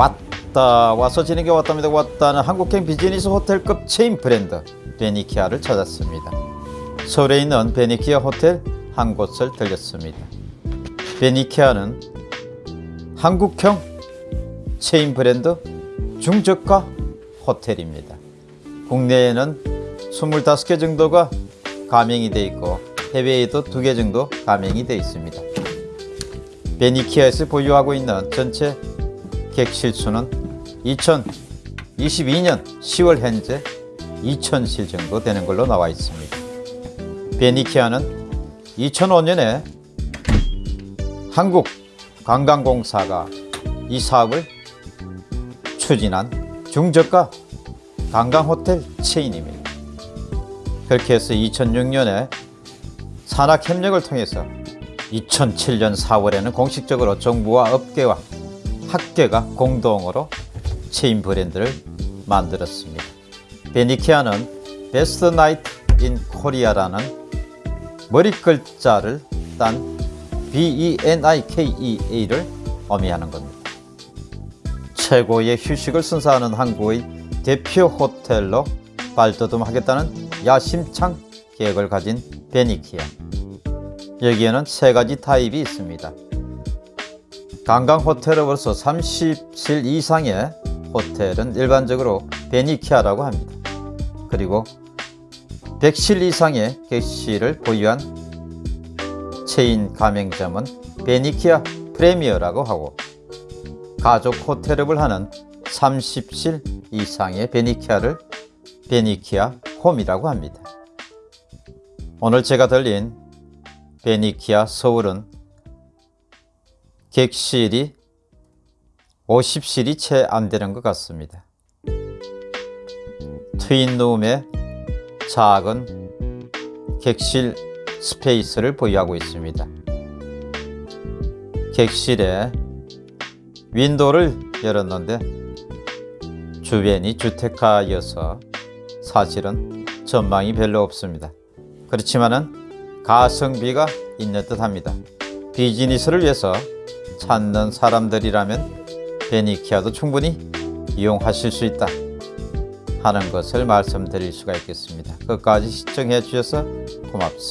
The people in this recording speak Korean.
왔다 와서 지는 게 왔답니다. 왔다는 한국형 비즈니스 호텔급 체인 브랜드 베니키아를 찾았습니다. 서울에 있는 베니키아 호텔 한 곳을 들렸습니다. 베니키아는 한국형 체인 브랜드 중저가 호텔입니다. 국내에는 25개 정도가 가맹이 되어 있고 해외에도 2개 정도 가맹이 되어 있습니다. 베니키아에서 보유하고 있는 전체 객실 수는 2022년 10월 현재 2000실 정도 되는 걸로 나와 있습니다. 베니키아는 2005년에 한국관광공사가 이 사업을 추진한 중저가 관광호텔 체인입니다. 그렇게 해서 2006년에 산학협력을 통해서 2007년 4월에는 공식적으로 정부와 업계와 학계가 공동으로 체인 브랜드를 만들었습니다. 베니키아는 Best Night in Korea라는 머리 글자를 딴 B-E-N-I-K-E-A를 의미하는 겁니다. 최고의 휴식을 선사하는 한국의 대표 호텔로 발돋움하겠다는 야심찬 계획을 가진 베니키아. 여기에는 세 가지 타입이 있습니다. 관광 호텔으로서 30실 이상의 호텔은 일반적으로 베니키아라고 합니다. 그리고 100실 이상의 객실을 보유한 체인 가맹점은 베니키아 프레미어라고 하고 가족 호텔업을 하는 30실 이상의 베니키아를 베니키아 홈이라고 합니다. 오늘 제가 들린 베니키아 서울은 객실이 50실이 채 안 되는 것 같습니다. 트윈룸에 작은 객실 스페이스를 보유하고 있습니다. 객실에 윈도를 열었는데 주변이 주택가여서 사실은 전망이 별로 없습니다. 그렇지만은 가성비가 있는 듯 합니다. 비즈니스를 위해서 찾는 사람들이라면 베니키아도 충분히 이용하실 수 있다 하는 것을 말씀드릴 수가 있겠습니다. 끝까지 시청해 주셔서 고맙습니다.